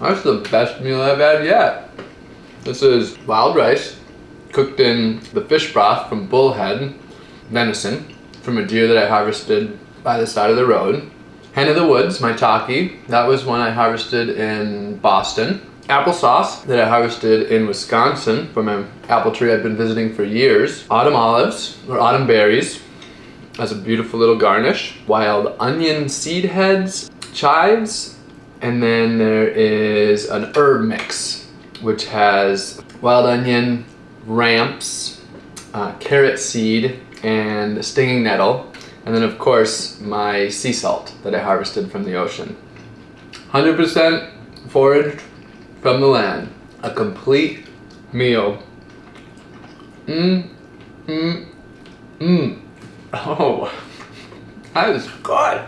That's the best meal I've had yet. This is wild rice cooked in the fish broth from bullhead venison from a deer that I harvested by the side of the road. Hen of the Woods, my that was one I harvested in Boston. Applesauce that I harvested in Wisconsin from an apple tree I've been visiting for years. Autumn olives, or autumn berries, as a beautiful little garnish. Wild onion seed heads, chives, and then there is an herb mix, which has wild onion, ramps, uh, carrot seed, and stinging nettle. And then of course, my sea salt that I harvested from the ocean. 100% foraged from the land. A complete meal. Mmm, mmm, mmm. Oh, that is good.